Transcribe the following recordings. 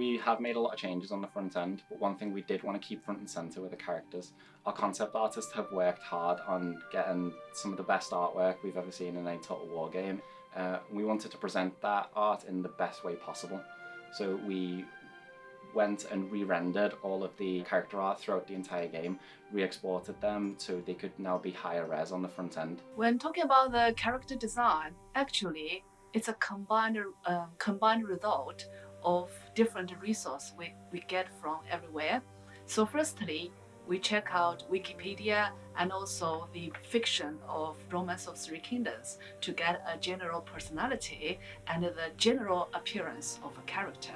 we have made a lot of changes on the front end, but one thing we did want to keep front and center with the characters. Our concept artists have worked hard on getting some of the best artwork we've ever seen in a Total War game. Uh, we wanted to present that art in the best way possible. So we went and re-rendered all of the character art throughout the entire game, re-exported them so they could now be higher res on the front end. When talking about the character design, actually, it's a combined, uh, combined result of different resources we, we get from everywhere. So firstly, we check out Wikipedia and also the fiction of Romance of Three Kingdoms to get a general personality and the general appearance of a character.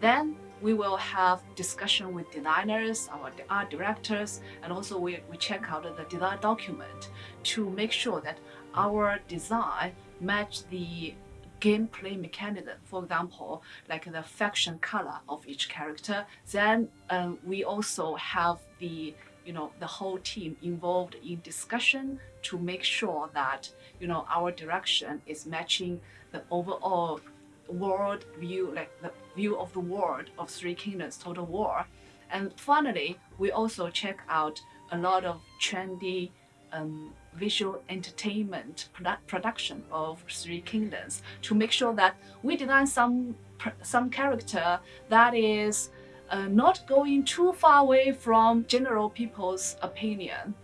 Then we will have discussion with designers, our art directors, and also we, we check out the design document to make sure that our design match the gameplay mechanism. For example, like the faction color of each character. Then um, we also have the you know the whole team involved in discussion to make sure that you know our direction is matching the overall world view, like the view of the world of Three Kingdoms Total War. And finally, we also check out a lot of trendy um, visual entertainment produ production of Three Kingdoms to make sure that we design some some character that is uh, not going too far away from general people's opinion,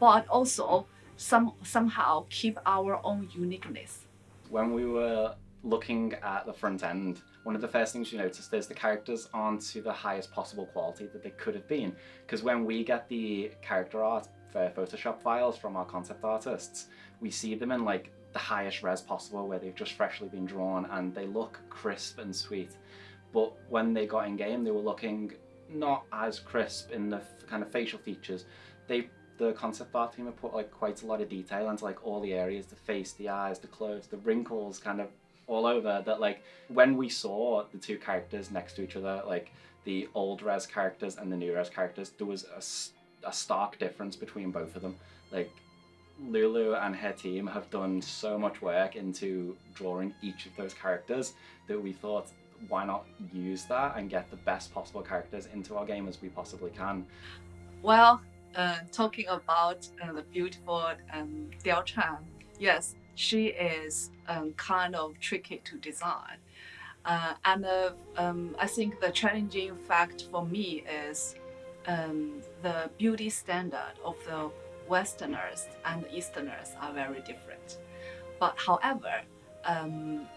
but also some somehow keep our own uniqueness. When we were looking at the front end, one of the first things you notice is the characters aren't to the highest possible quality that they could have been. Because when we get the character art for Photoshop files from our concept artists, we see them in like the highest res possible where they've just freshly been drawn and they look crisp and sweet. But when they got in game, they were looking not as crisp in the kind of facial features. They the concept art team have put like quite a lot of detail into like all the areas, the face, the eyes, the clothes, the wrinkles kind of all over that like when we saw the two characters next to each other, like the old res characters and the new res characters, there was a, a stark difference between both of them. Like Lulu and her team have done so much work into drawing each of those characters that we thought why not use that and get the best possible characters into our game as we possibly can. Well, uh, talking about uh, the beautiful um, Diao Chan, yes, she is um, kind of tricky to design. Uh, and uh, um, I think the challenging fact for me is um, the beauty standard of the Westerners and the Easterners are very different. But however, um,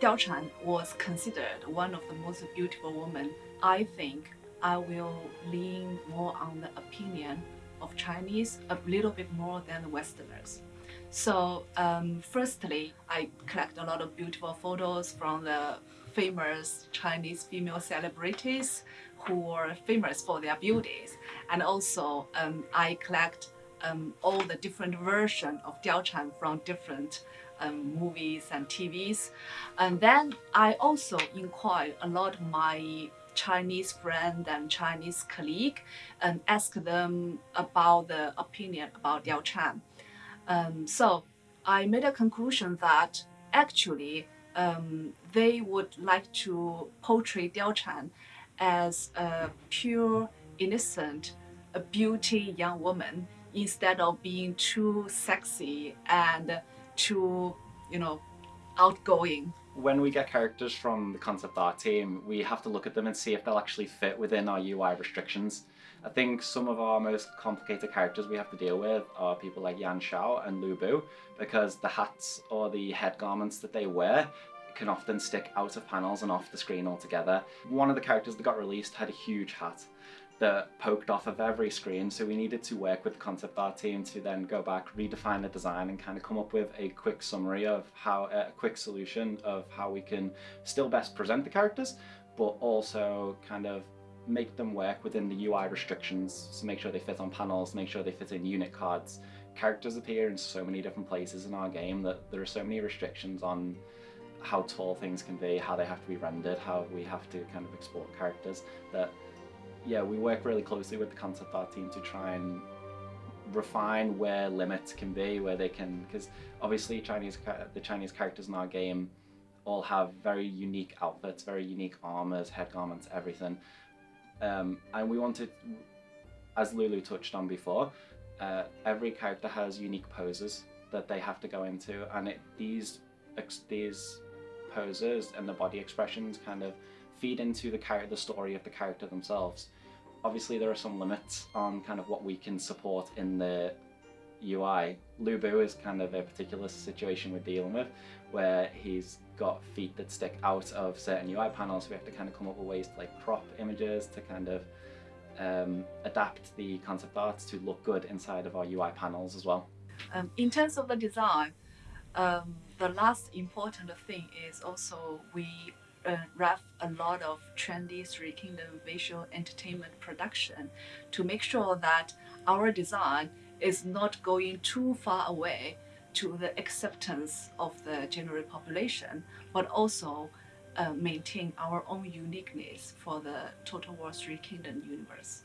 Diao Chan was considered one of the most beautiful women. I think I will lean more on the opinion of Chinese a little bit more than the Westerners. So um, firstly, I collect a lot of beautiful photos from the famous Chinese female celebrities who are famous for their beauties. And also um, I collect um, all the different versions of Diao Chan from different um, movies and TVs. And then I also inquire a lot of my Chinese friend and Chinese colleague and ask them about the opinion about Diao Chan. Um, so I made a conclusion that actually um, they would like to portray Diao Chan as a pure, innocent, a beauty young woman instead of being too sexy and too, you know, outgoing. When we get characters from the concept art team, we have to look at them and see if they'll actually fit within our UI restrictions. I think some of our most complicated characters we have to deal with are people like Yuan Shao and Lu Bu because the hats or the head garments that they wear can often stick out of panels and off the screen altogether. One of the characters that got released had a huge hat that poked off of every screen so we needed to work with the concept art team to then go back redefine the design and kind of come up with a quick summary of how a quick solution of how we can still best present the characters but also kind of make them work within the UI restrictions So make sure they fit on panels, make sure they fit in unit cards. Characters appear in so many different places in our game that there are so many restrictions on how tall things can be, how they have to be rendered, how we have to kind of export characters that yeah, we work really closely with the concept art team to try and refine where limits can be, where they can, because obviously Chinese the Chinese characters in our game all have very unique outfits, very unique armors, head garments, everything. Um, and we wanted, as Lulu touched on before, uh, every character has unique poses that they have to go into, and it, these these poses and the body expressions kind of feed into the character, the story of the character themselves. Obviously, there are some limits on kind of what we can support in the UI. Lubu is kind of a particular situation we're dealing with, where he's got feet that stick out of certain UI panels. So we have to kind of come up with ways to like crop images to kind of um, adapt the concept art to look good inside of our UI panels as well. Um, in terms of the design, um, the last important thing is also we uh, ref a lot of trendy Three Kingdom visual entertainment production to make sure that our design is not going too far away to the acceptance of the general population, but also uh, maintain our own uniqueness for the Total War Three Kingdom universe.